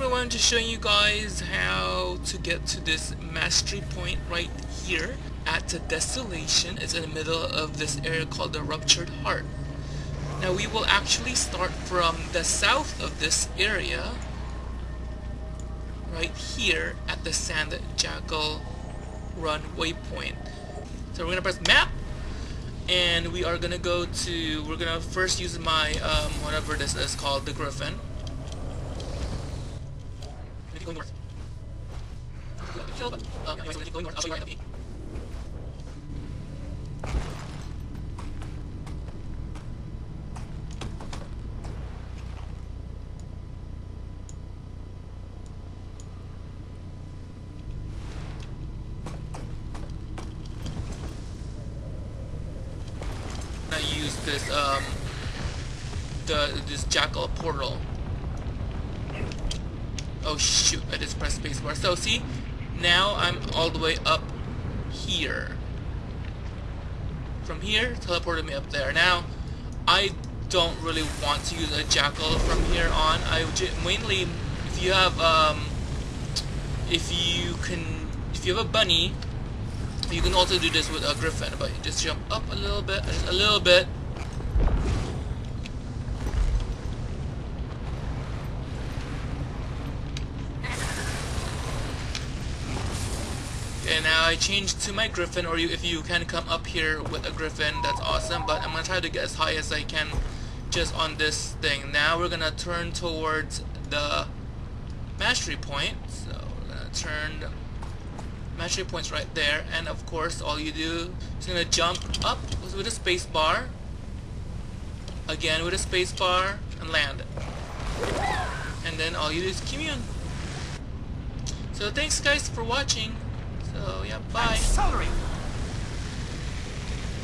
everyone, just showing you guys how to get to this mastery point right here at the Desolation. It's in the middle of this area called the Ruptured Heart. Now we will actually start from the south of this area right here at the Sand Jackal Run waypoint. So we're gonna press map and we are gonna go to we're gonna first use my um, whatever this is called the Griffin going north. Kill, so going north, I'll show you right use this um the this jackal portal Oh shoot, I just pressed spacebar. So see, now I'm all the way up here. From here, teleported me up there. Now, I don't really want to use a jackal from here on. I mainly, if you have, um, if you can, if you have a bunny, you can also do this with a griffin, but you just jump up a little bit, just a little bit, And now I changed to my Griffin, or you, if you can come up here with a Griffin, that's awesome. But I'm going to try to get as high as I can just on this thing. Now we're going to turn towards the mastery point. So we're going to turn mastery points right there. And of course, all you do is going to jump up with a space bar. Again with a space bar and land. And then all you do is commune. So thanks guys for watching. So yeah, bye. Accelerate.